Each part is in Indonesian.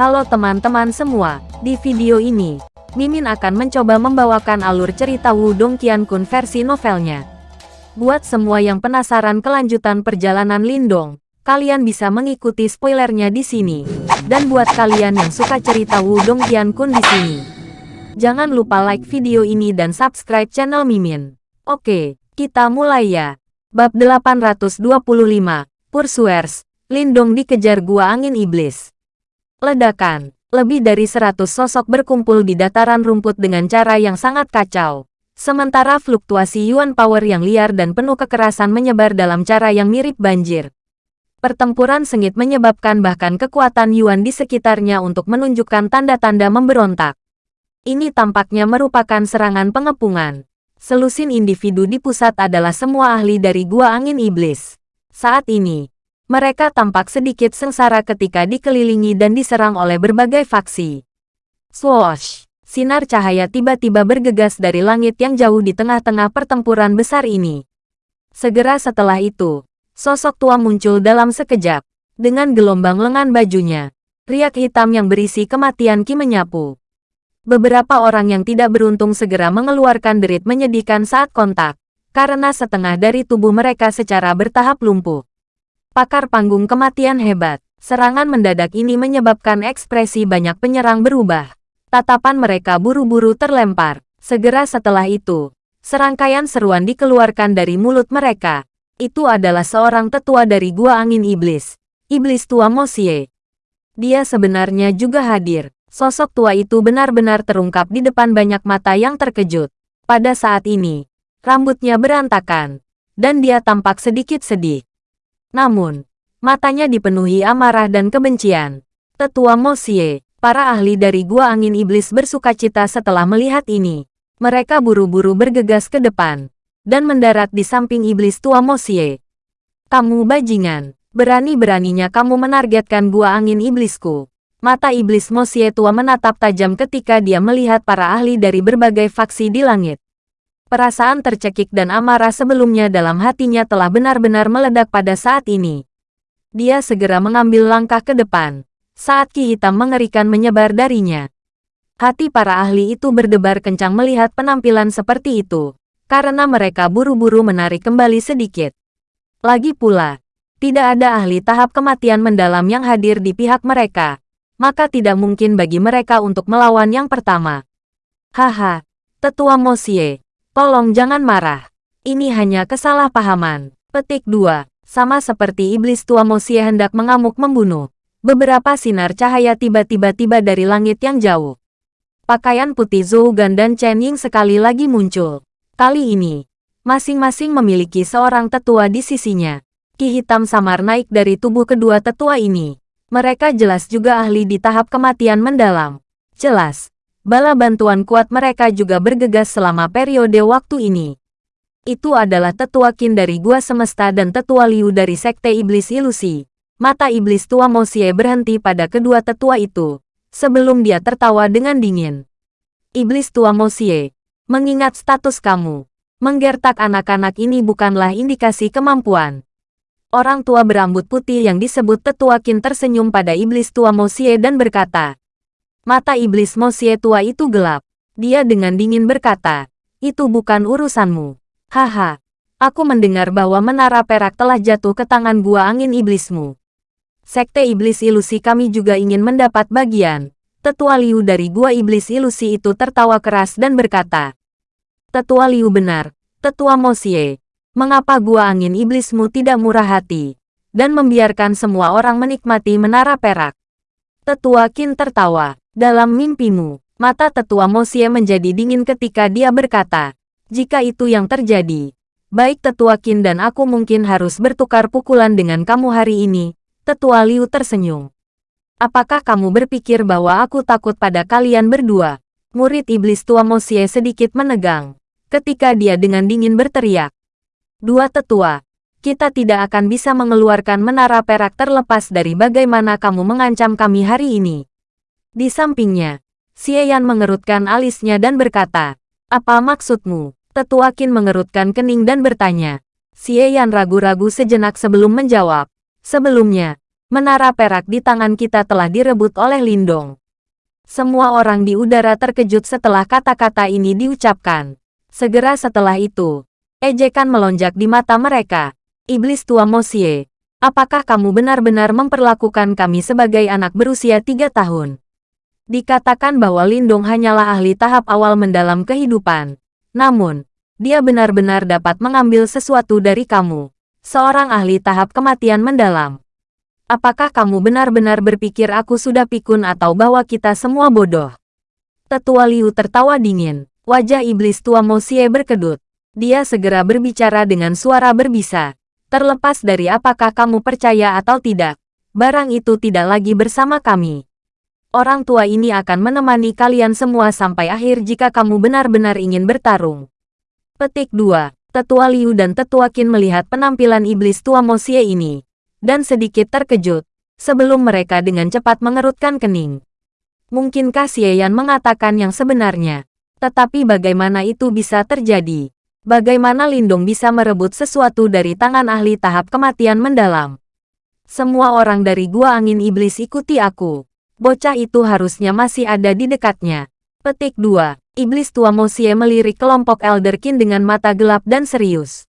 Halo teman-teman semua, di video ini, Mimin akan mencoba membawakan alur cerita Wudong Qiankun versi novelnya. Buat semua yang penasaran kelanjutan perjalanan Lindong, kalian bisa mengikuti spoilernya di sini. Dan buat kalian yang suka cerita Wudong Qiankun di sini, jangan lupa like video ini dan subscribe channel Mimin. Oke, kita mulai ya. Bab 825, Pursuers, Lindong dikejar gua angin iblis. Ledakan. Lebih dari seratus sosok berkumpul di dataran rumput dengan cara yang sangat kacau. Sementara fluktuasi Yuan Power yang liar dan penuh kekerasan menyebar dalam cara yang mirip banjir. Pertempuran sengit menyebabkan bahkan kekuatan Yuan di sekitarnya untuk menunjukkan tanda-tanda memberontak. Ini tampaknya merupakan serangan pengepungan. Selusin individu di pusat adalah semua ahli dari Gua Angin Iblis. Saat ini, mereka tampak sedikit sengsara ketika dikelilingi dan diserang oleh berbagai faksi. Swoosh! Sinar cahaya tiba-tiba bergegas dari langit yang jauh di tengah-tengah pertempuran besar ini. Segera setelah itu, sosok tua muncul dalam sekejap. Dengan gelombang lengan bajunya, riak hitam yang berisi kematian Ki menyapu. Beberapa orang yang tidak beruntung segera mengeluarkan derit menyedihkan saat kontak, karena setengah dari tubuh mereka secara bertahap lumpuh. Pakar panggung kematian hebat. Serangan mendadak ini menyebabkan ekspresi banyak penyerang berubah. Tatapan mereka buru-buru terlempar. Segera setelah itu, serangkaian seruan dikeluarkan dari mulut mereka. Itu adalah seorang tetua dari Gua Angin Iblis. Iblis tua Mosie. Dia sebenarnya juga hadir. Sosok tua itu benar-benar terungkap di depan banyak mata yang terkejut. Pada saat ini, rambutnya berantakan, dan dia tampak sedikit sedih. Namun, matanya dipenuhi amarah dan kebencian. Tetua Mosie, para ahli dari Gua Angin Iblis bersuka cita setelah melihat ini. Mereka buru-buru bergegas ke depan dan mendarat di samping Iblis Tua Mosie. Kamu bajingan, berani-beraninya kamu menargetkan Gua Angin Iblisku. Mata Iblis Mosie Tua menatap tajam ketika dia melihat para ahli dari berbagai faksi di langit. Perasaan tercekik dan amarah sebelumnya dalam hatinya telah benar-benar meledak pada saat ini. Dia segera mengambil langkah ke depan, saat ki hitam mengerikan menyebar darinya. Hati para ahli itu berdebar kencang melihat penampilan seperti itu, karena mereka buru-buru menarik kembali sedikit. Lagi pula, tidak ada ahli tahap kematian mendalam yang hadir di pihak mereka, maka tidak mungkin bagi mereka untuk melawan yang pertama. Haha, Tetua Mosie, Tolong jangan marah. Ini hanya kesalahpahaman. Petik 2. Sama seperti iblis tua Mosie hendak mengamuk membunuh. Beberapa sinar cahaya tiba-tiba tiba dari langit yang jauh. Pakaian putih Zhougan dan Chen Ying sekali lagi muncul. Kali ini, masing-masing memiliki seorang tetua di sisinya. Ki hitam samar naik dari tubuh kedua tetua ini. Mereka jelas juga ahli di tahap kematian mendalam. Jelas, bala bantuan kuat mereka juga bergegas selama periode waktu ini. Itu adalah tetua Qin dari Gua Semesta dan tetua Liu dari Sekte Iblis Ilusi. Mata iblis tua Mosie berhenti pada kedua tetua itu, sebelum dia tertawa dengan dingin. Iblis tua Mosie, mengingat status kamu, menggertak anak-anak ini bukanlah indikasi kemampuan. Orang tua berambut putih yang disebut tetua Qin tersenyum pada iblis tua Mosie dan berkata, Mata iblis Mosie tua itu gelap. Dia dengan dingin berkata, itu bukan urusanmu. Haha, aku mendengar bahwa menara perak telah jatuh ke tangan gua angin iblismu. Sekte iblis ilusi kami juga ingin mendapat bagian. Tetua Liu dari gua iblis ilusi itu tertawa keras dan berkata, Tetua Liu benar, Tetua Mosie, mengapa gua angin iblismu tidak murah hati, dan membiarkan semua orang menikmati menara perak? Tetua Qin tertawa. Dalam mimpimu, mata tetua Mosie menjadi dingin ketika dia berkata, jika itu yang terjadi, baik tetua Qin dan aku mungkin harus bertukar pukulan dengan kamu hari ini, tetua Liu tersenyum. Apakah kamu berpikir bahwa aku takut pada kalian berdua? Murid iblis tua Mosie sedikit menegang, ketika dia dengan dingin berteriak. Dua tetua, kita tidak akan bisa mengeluarkan menara perak terlepas dari bagaimana kamu mengancam kami hari ini. Di sampingnya, Xie mengerutkan alisnya dan berkata, Apa maksudmu? Tetua Qin mengerutkan kening dan bertanya. Xie ragu-ragu sejenak sebelum menjawab. Sebelumnya, Menara perak di tangan kita telah direbut oleh Lindong. Semua orang di udara terkejut setelah kata-kata ini diucapkan. Segera setelah itu, ejekan melonjak di mata mereka. Iblis tua Mosie, apakah kamu benar-benar memperlakukan kami sebagai anak berusia tiga tahun? Dikatakan bahwa Lindong hanyalah ahli tahap awal mendalam kehidupan. Namun, dia benar-benar dapat mengambil sesuatu dari kamu. Seorang ahli tahap kematian mendalam. Apakah kamu benar-benar berpikir aku sudah pikun atau bahwa kita semua bodoh? Tetua Liu tertawa dingin. Wajah iblis tua Mosie berkedut. Dia segera berbicara dengan suara berbisa. Terlepas dari apakah kamu percaya atau tidak, barang itu tidak lagi bersama kami. Orang tua ini akan menemani kalian semua sampai akhir jika kamu benar-benar ingin bertarung. Petik 2. Tetua Liu dan Tetua Qin melihat penampilan iblis tua Mosie ini dan sedikit terkejut, sebelum mereka dengan cepat mengerutkan kening. Mungkinkah Xieyan mengatakan yang sebenarnya? Tetapi bagaimana itu bisa terjadi? Bagaimana Lindong bisa merebut sesuatu dari tangan ahli tahap kematian mendalam? Semua orang dari Gua Angin Iblis ikuti aku. Bocah itu harusnya masih ada di dekatnya. Petik 2. Iblis tua Mosie melirik kelompok Elderkin dengan mata gelap dan serius.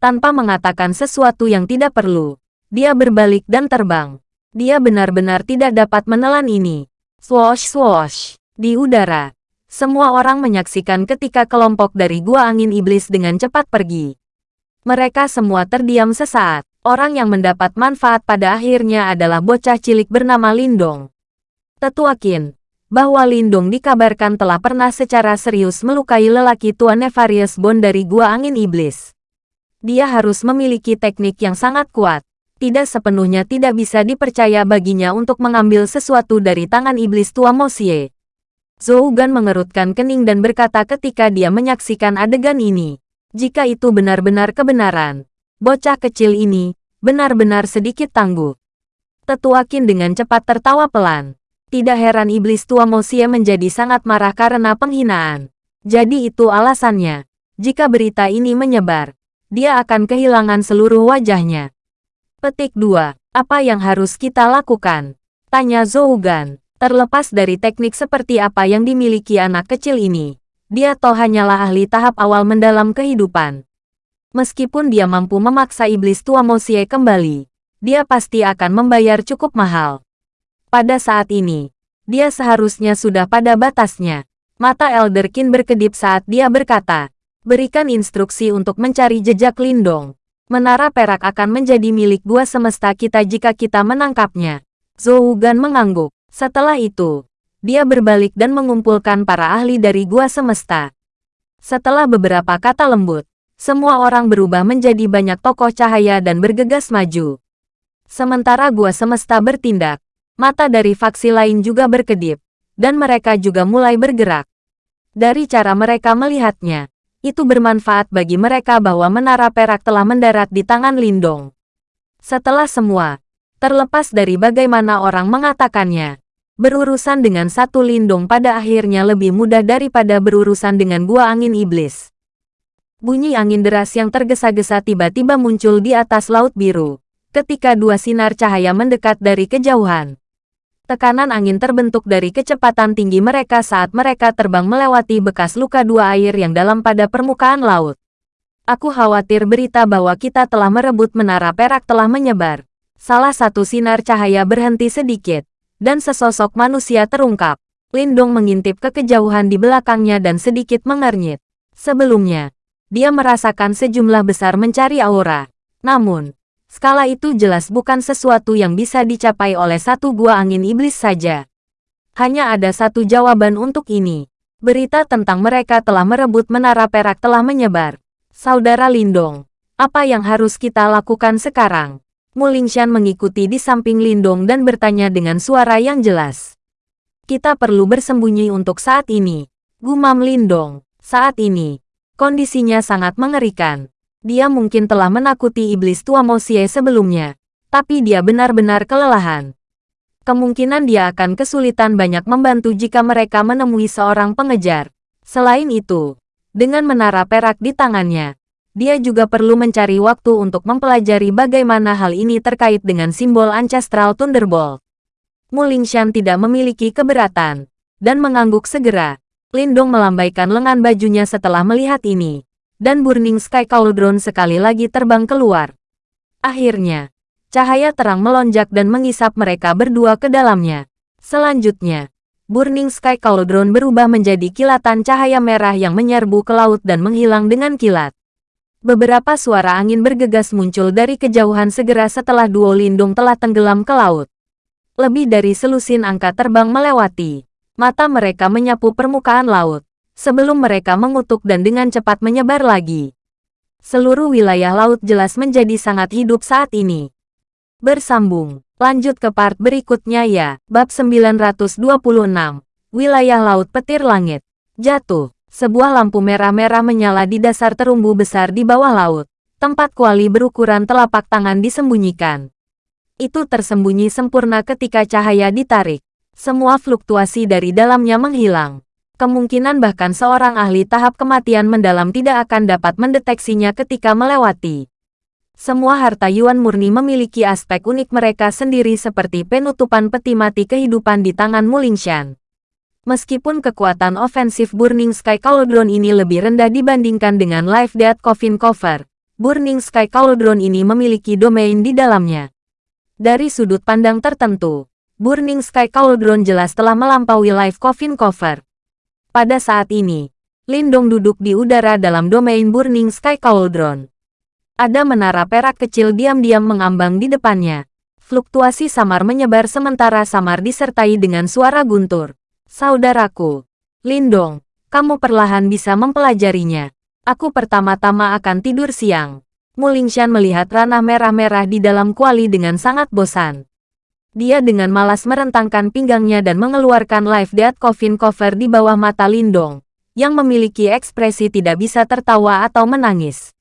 Tanpa mengatakan sesuatu yang tidak perlu, dia berbalik dan terbang. Dia benar-benar tidak dapat menelan ini. Swoosh swoosh. Di udara. Semua orang menyaksikan ketika kelompok dari gua angin iblis dengan cepat pergi. Mereka semua terdiam sesaat. Orang yang mendapat manfaat pada akhirnya adalah bocah cilik bernama Lindong. Tetua Qin, bahwa Lindong dikabarkan telah pernah secara serius melukai lelaki tua Nefarious Bond dari Gua Angin Iblis. Dia harus memiliki teknik yang sangat kuat tidak sepenuhnya tidak bisa dipercaya baginya untuk mengambil sesuatu dari tangan iblis tua Mosie. Zhou Gan mengerutkan kening dan berkata ketika dia menyaksikan adegan ini. Jika itu benar-benar kebenaran, bocah kecil ini benar-benar sedikit tangguh. Tetua Qin dengan cepat tertawa pelan. Tidak heran iblis tua Mosie menjadi sangat marah karena penghinaan. Jadi itu alasannya. Jika berita ini menyebar, dia akan kehilangan seluruh wajahnya. Petik 2. Apa yang harus kita lakukan? Tanya Zougan. Terlepas dari teknik seperti apa yang dimiliki anak kecil ini, dia toh hanyalah ahli tahap awal mendalam kehidupan. Meskipun dia mampu memaksa iblis tua Mosie kembali, dia pasti akan membayar cukup mahal. Pada saat ini, dia seharusnya sudah pada batasnya. Mata Elderkin berkedip saat dia berkata, berikan instruksi untuk mencari jejak Lindong. Menara perak akan menjadi milik gua semesta kita jika kita menangkapnya. Zhou Gan mengangguk. Setelah itu, dia berbalik dan mengumpulkan para ahli dari gua semesta. Setelah beberapa kata lembut, semua orang berubah menjadi banyak tokoh cahaya dan bergegas maju. Sementara gua semesta bertindak, mata dari faksi lain juga berkedip, dan mereka juga mulai bergerak. Dari cara mereka melihatnya, itu bermanfaat bagi mereka bahwa menara perak telah mendarat di tangan Lindong. Setelah semua, terlepas dari bagaimana orang mengatakannya, berurusan dengan satu Lindong pada akhirnya lebih mudah daripada berurusan dengan gua angin iblis. Bunyi angin deras yang tergesa-gesa tiba-tiba muncul di atas laut biru, ketika dua sinar cahaya mendekat dari kejauhan. Tekanan angin terbentuk dari kecepatan tinggi mereka saat mereka terbang melewati bekas luka dua air yang dalam pada permukaan laut. Aku khawatir berita bahwa kita telah merebut menara perak telah menyebar. Salah satu sinar cahaya berhenti sedikit, dan sesosok manusia terungkap. Lindong mengintip ke kejauhan di belakangnya dan sedikit mengernyit. Sebelumnya, dia merasakan sejumlah besar mencari aura. Namun, Skala itu jelas bukan sesuatu yang bisa dicapai oleh satu gua angin iblis saja. Hanya ada satu jawaban untuk ini. Berita tentang mereka telah merebut menara perak telah menyebar. Saudara Lindong, apa yang harus kita lakukan sekarang? Mulingshan mengikuti di samping Lindong dan bertanya dengan suara yang jelas. Kita perlu bersembunyi untuk saat ini. Gumam Lindong, saat ini, kondisinya sangat mengerikan. Dia mungkin telah menakuti iblis tua Mosie sebelumnya, tapi dia benar-benar kelelahan. Kemungkinan dia akan kesulitan banyak membantu jika mereka menemui seorang pengejar. Selain itu, dengan menara perak di tangannya, dia juga perlu mencari waktu untuk mempelajari bagaimana hal ini terkait dengan simbol Ancestral Thunderbolt. Mulingshan tidak memiliki keberatan, dan mengangguk segera. Lindong melambaikan lengan bajunya setelah melihat ini, dan Burning Sky Cauldron sekali lagi terbang keluar. Akhirnya, cahaya terang melonjak dan mengisap mereka berdua ke dalamnya. Selanjutnya, Burning Sky Cauldron berubah menjadi kilatan cahaya merah yang menyerbu ke laut dan menghilang dengan kilat. Beberapa suara angin bergegas muncul dari kejauhan segera setelah duo lindung telah tenggelam ke laut. Lebih dari selusin angka terbang melewati. Mata mereka menyapu permukaan laut, sebelum mereka mengutuk dan dengan cepat menyebar lagi. Seluruh wilayah laut jelas menjadi sangat hidup saat ini. Bersambung, lanjut ke part berikutnya ya, bab 926, wilayah laut petir langit. Jatuh, sebuah lampu merah-merah menyala di dasar terumbu besar di bawah laut. Tempat kuali berukuran telapak tangan disembunyikan. Itu tersembunyi sempurna ketika cahaya ditarik semua fluktuasi dari dalamnya menghilang. Kemungkinan bahkan seorang ahli tahap kematian mendalam tidak akan dapat mendeteksinya ketika melewati. Semua harta Yuan murni memiliki aspek unik mereka sendiri seperti penutupan peti mati kehidupan di tangan Mulingshan. Meskipun kekuatan ofensif Burning Sky Cauldron ini lebih rendah dibandingkan dengan Life Death Coffin Cover, Burning Sky Cauldron ini memiliki domain di dalamnya. Dari sudut pandang tertentu, Burning Sky Cauldron jelas telah melampaui Life Coffin Cover. Pada saat ini, Lindong duduk di udara dalam domain Burning Sky Cauldron. Ada menara perak kecil diam-diam mengambang di depannya. Fluktuasi samar menyebar sementara samar disertai dengan suara guntur. Saudaraku, Lindong, kamu perlahan bisa mempelajarinya. Aku pertama-tama akan tidur siang. Mulingshan melihat ranah merah-merah di dalam kuali dengan sangat bosan. Dia dengan malas merentangkan pinggangnya dan mengeluarkan live death coffin cover di bawah mata Lindong, yang memiliki ekspresi tidak bisa tertawa atau menangis.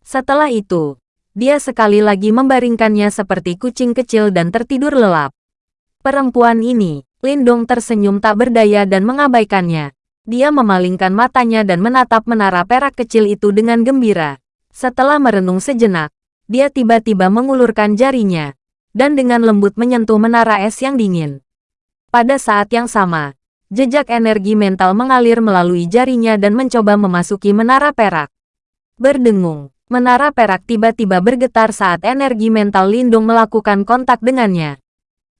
Setelah itu, dia sekali lagi membaringkannya seperti kucing kecil dan tertidur lelap. Perempuan ini, Lindong tersenyum tak berdaya dan mengabaikannya. Dia memalingkan matanya dan menatap menara perak kecil itu dengan gembira. Setelah merenung sejenak, dia tiba-tiba mengulurkan jarinya, dan dengan lembut menyentuh menara es yang dingin. Pada saat yang sama, jejak energi mental mengalir melalui jarinya dan mencoba memasuki menara perak. Berdengung, menara perak tiba-tiba bergetar saat energi mental Lindung melakukan kontak dengannya.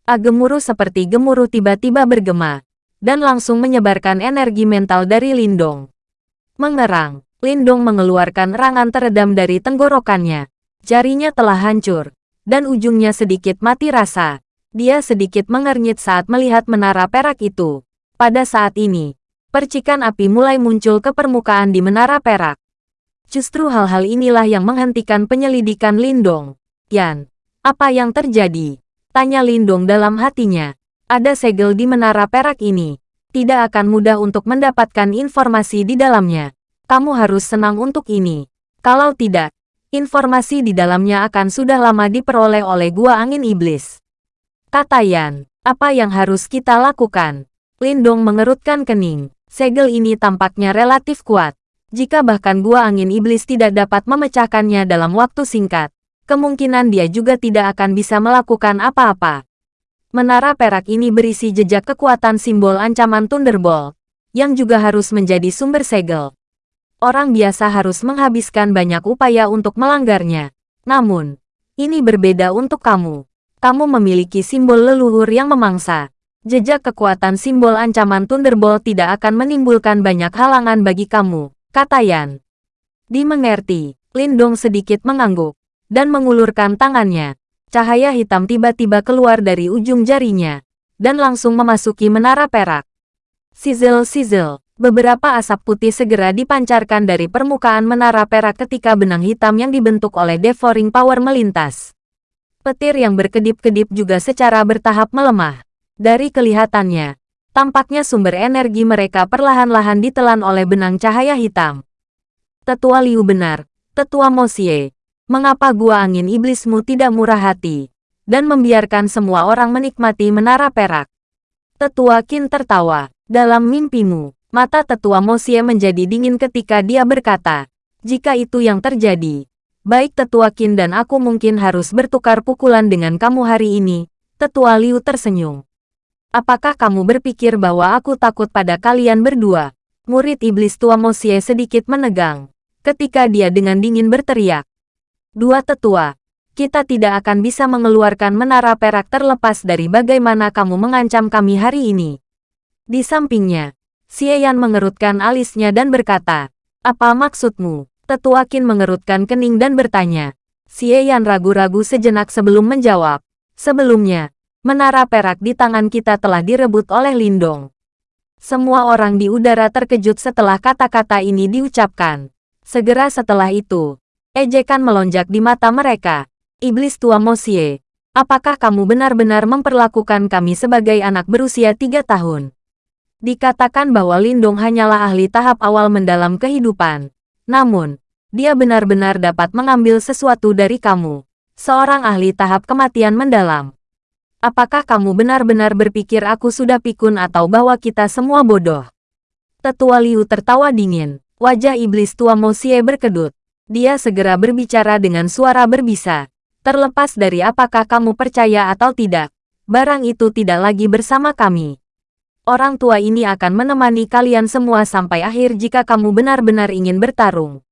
Agemuruh seperti gemuruh tiba-tiba bergema, dan langsung menyebarkan energi mental dari Lindong. Mengerang, Lindong mengeluarkan rangan teredam dari tenggorokannya. Jarinya telah hancur, dan ujungnya sedikit mati rasa. Dia sedikit mengernyit saat melihat menara perak itu. Pada saat ini, percikan api mulai muncul ke permukaan di menara perak. Justru hal-hal inilah yang menghentikan penyelidikan Lindong. Yan, apa yang terjadi? Tanya Lindong dalam hatinya. Ada segel di menara perak ini. Tidak akan mudah untuk mendapatkan informasi di dalamnya. Kamu harus senang untuk ini. Kalau tidak, Informasi di dalamnya akan sudah lama diperoleh oleh Gua Angin Iblis. Kata Yan, apa yang harus kita lakukan? Lindong mengerutkan kening. Segel ini tampaknya relatif kuat. Jika bahkan Gua Angin Iblis tidak dapat memecahkannya dalam waktu singkat, kemungkinan dia juga tidak akan bisa melakukan apa-apa. Menara perak ini berisi jejak kekuatan simbol ancaman Thunderbolt, yang juga harus menjadi sumber segel orang biasa harus menghabiskan banyak upaya untuk melanggarnya. Namun, ini berbeda untuk kamu. Kamu memiliki simbol leluhur yang memangsa. Jejak kekuatan simbol ancaman Thunderbolt tidak akan menimbulkan banyak halangan bagi kamu, kata Yan. Dimengerti, Lindong sedikit mengangguk, dan mengulurkan tangannya. Cahaya hitam tiba-tiba keluar dari ujung jarinya, dan langsung memasuki menara perak. Sizzle-sizzle, Beberapa asap putih segera dipancarkan dari permukaan menara perak ketika benang hitam yang dibentuk oleh devouring power melintas. Petir yang berkedip-kedip juga secara bertahap melemah. Dari kelihatannya, tampaknya sumber energi mereka perlahan-lahan ditelan oleh benang cahaya hitam. Tetua Liu benar, Tetua Mosie. Mengapa gua angin iblismu tidak murah hati, dan membiarkan semua orang menikmati menara perak? Tetua Qin tertawa, dalam mimpimu, Mata tetua Mosie menjadi dingin ketika dia berkata, Jika itu yang terjadi, baik Tetua Qin dan aku mungkin harus bertukar pukulan dengan kamu hari ini, Tetua Liu tersenyum. Apakah kamu berpikir bahwa aku takut pada kalian berdua? Murid iblis tua Mosie sedikit menegang, ketika dia dengan dingin berteriak. Dua tetua, kita tidak akan bisa mengeluarkan menara perak terlepas dari bagaimana kamu mengancam kami hari ini. Di sampingnya, Xie Yan mengerutkan alisnya dan berkata, apa maksudmu? Tetua Qin mengerutkan kening dan bertanya. Xie Yan ragu-ragu sejenak sebelum menjawab. Sebelumnya, menara perak di tangan kita telah direbut oleh Lindong. Semua orang di udara terkejut setelah kata-kata ini diucapkan. Segera setelah itu, ejekan melonjak di mata mereka. Iblis tua Mosie, apakah kamu benar-benar memperlakukan kami sebagai anak berusia tiga tahun? Dikatakan bahwa Lindong hanyalah ahli tahap awal mendalam kehidupan. Namun, dia benar-benar dapat mengambil sesuatu dari kamu. Seorang ahli tahap kematian mendalam. Apakah kamu benar-benar berpikir aku sudah pikun atau bahwa kita semua bodoh? Tetua Liu tertawa dingin. Wajah iblis tua Mosie berkedut. Dia segera berbicara dengan suara berbisa. Terlepas dari apakah kamu percaya atau tidak, barang itu tidak lagi bersama kami orang tua ini akan menemani kalian semua sampai akhir jika kamu benar-benar ingin bertarung.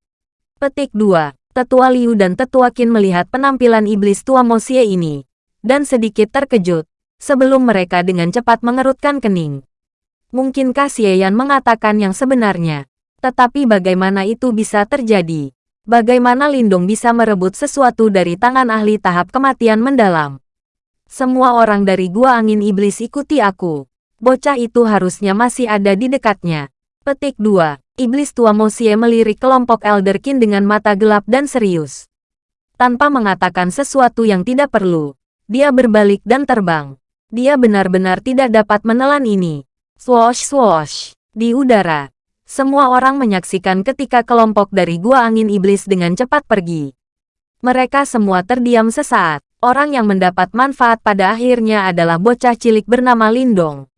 Petik 2. Tetua Liu dan Tetua Qin melihat penampilan iblis tua Mosie ini, dan sedikit terkejut, sebelum mereka dengan cepat mengerutkan kening. Mungkinkah Xie Yan mengatakan yang sebenarnya? Tetapi bagaimana itu bisa terjadi? Bagaimana Lindong bisa merebut sesuatu dari tangan ahli tahap kematian mendalam? Semua orang dari Gua Angin Iblis ikuti aku bocah itu harusnya masih ada di dekatnya. Petik 2. Iblis tua Mosie melirik kelompok Elderkin dengan mata gelap dan serius. Tanpa mengatakan sesuatu yang tidak perlu, dia berbalik dan terbang. Dia benar-benar tidak dapat menelan ini. Swoosh swoosh. Di udara, semua orang menyaksikan ketika kelompok dari gua angin iblis dengan cepat pergi. Mereka semua terdiam sesaat. Orang yang mendapat manfaat pada akhirnya adalah bocah cilik bernama Lindong.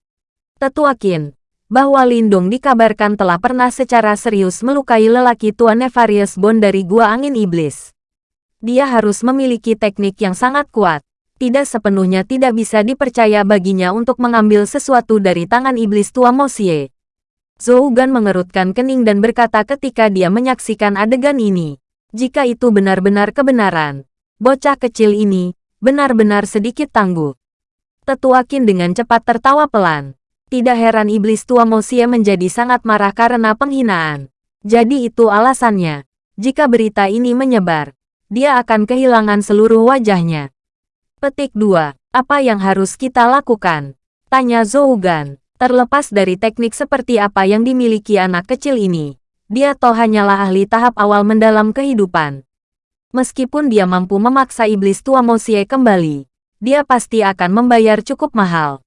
Tetua Qin, bahwa Lindung dikabarkan telah pernah secara serius melukai lelaki tua Nefarious Bond dari Gua Angin Iblis. Dia harus memiliki teknik yang sangat kuat. Tidak sepenuhnya tidak bisa dipercaya baginya untuk mengambil sesuatu dari tangan iblis tua Mosie. Zhou Gan mengerutkan kening dan berkata ketika dia menyaksikan adegan ini. Jika itu benar-benar kebenaran, bocah kecil ini benar-benar sedikit tangguh. Tetua Qin dengan cepat tertawa pelan. Tidak heran iblis tua Mosia menjadi sangat marah karena penghinaan. Jadi itu alasannya. Jika berita ini menyebar, dia akan kehilangan seluruh wajahnya. Petik 2. Apa yang harus kita lakukan? Tanya Zougan. Terlepas dari teknik seperti apa yang dimiliki anak kecil ini, dia toh hanyalah ahli tahap awal mendalam kehidupan. Meskipun dia mampu memaksa iblis tua Mosie kembali, dia pasti akan membayar cukup mahal.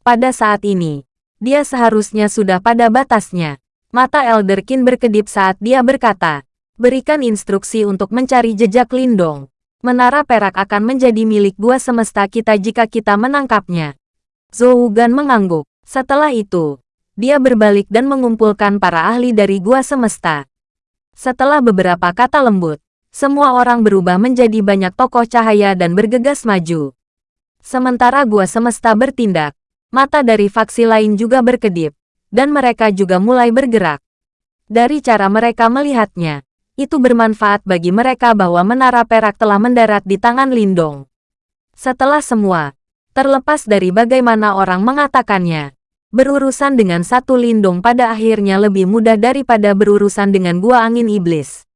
Pada saat ini, dia seharusnya sudah pada batasnya. Mata Elderkin berkedip saat dia berkata, berikan instruksi untuk mencari jejak Lindong. Menara perak akan menjadi milik gua semesta kita jika kita menangkapnya. Zhou Gan mengangguk. Setelah itu, dia berbalik dan mengumpulkan para ahli dari gua semesta. Setelah beberapa kata lembut, semua orang berubah menjadi banyak tokoh cahaya dan bergegas maju. Sementara gua semesta bertindak, Mata dari faksi lain juga berkedip, dan mereka juga mulai bergerak. Dari cara mereka melihatnya, itu bermanfaat bagi mereka bahwa menara perak telah mendarat di tangan Lindong. Setelah semua, terlepas dari bagaimana orang mengatakannya, berurusan dengan satu Lindong pada akhirnya lebih mudah daripada berurusan dengan gua angin iblis.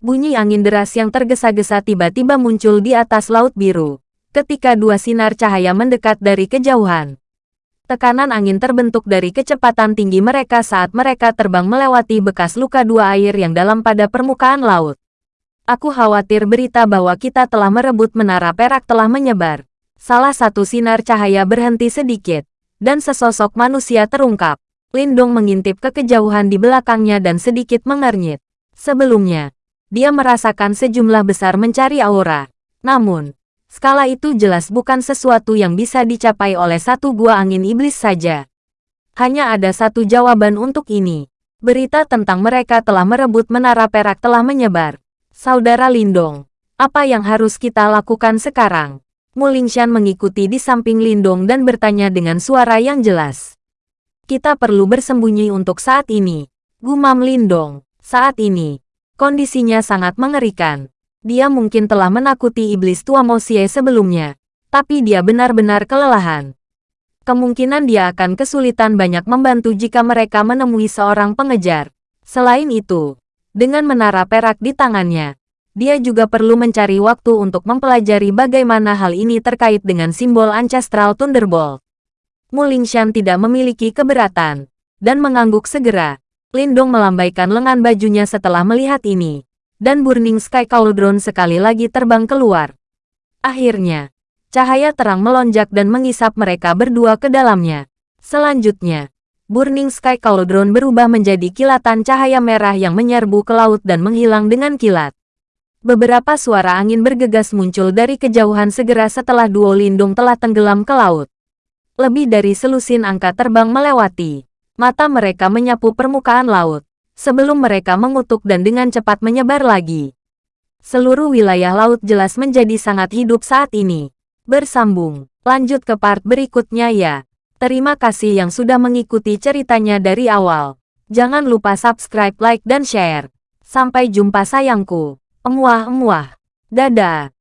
Bunyi angin deras yang tergesa-gesa tiba-tiba muncul di atas laut biru, ketika dua sinar cahaya mendekat dari kejauhan tekanan angin terbentuk dari kecepatan tinggi mereka saat mereka terbang melewati bekas luka dua air yang dalam pada permukaan laut. Aku khawatir berita bahwa kita telah merebut menara perak telah menyebar. Salah satu sinar cahaya berhenti sedikit, dan sesosok manusia terungkap. Lindong mengintip ke kejauhan di belakangnya dan sedikit mengernyit. Sebelumnya, dia merasakan sejumlah besar mencari aura. Namun, Skala itu jelas bukan sesuatu yang bisa dicapai oleh satu gua angin iblis saja. Hanya ada satu jawaban untuk ini. Berita tentang mereka telah merebut menara perak telah menyebar. Saudara Lindong, apa yang harus kita lakukan sekarang? Mulingshan mengikuti di samping Lindong dan bertanya dengan suara yang jelas. Kita perlu bersembunyi untuk saat ini. Gumam Lindong, saat ini, kondisinya sangat mengerikan. Dia mungkin telah menakuti iblis tua Mosie sebelumnya, tapi dia benar-benar kelelahan kemungkinan dia akan kesulitan banyak membantu jika mereka menemui seorang pengejar. Selain itu, dengan menara perak di tangannya, dia juga perlu mencari waktu untuk mempelajari bagaimana hal ini terkait dengan simbol Ancestral Thunderbolt. Mulingshan tidak memiliki keberatan, dan mengangguk segera. Lindong melambaikan lengan bajunya setelah melihat ini, dan Burning Sky Cauldron sekali lagi terbang keluar. Akhirnya, Cahaya terang melonjak dan mengisap mereka berdua ke dalamnya. Selanjutnya, Burning Sky Cauldron berubah menjadi kilatan cahaya merah yang menyerbu ke laut dan menghilang dengan kilat. Beberapa suara angin bergegas muncul dari kejauhan segera setelah duo lindung telah tenggelam ke laut. Lebih dari selusin angka terbang melewati. Mata mereka menyapu permukaan laut. Sebelum mereka mengutuk dan dengan cepat menyebar lagi. Seluruh wilayah laut jelas menjadi sangat hidup saat ini. Bersambung, lanjut ke part berikutnya ya. Terima kasih yang sudah mengikuti ceritanya dari awal. Jangan lupa subscribe, like, dan share. Sampai jumpa sayangku. Emuah-emuah. Dadah.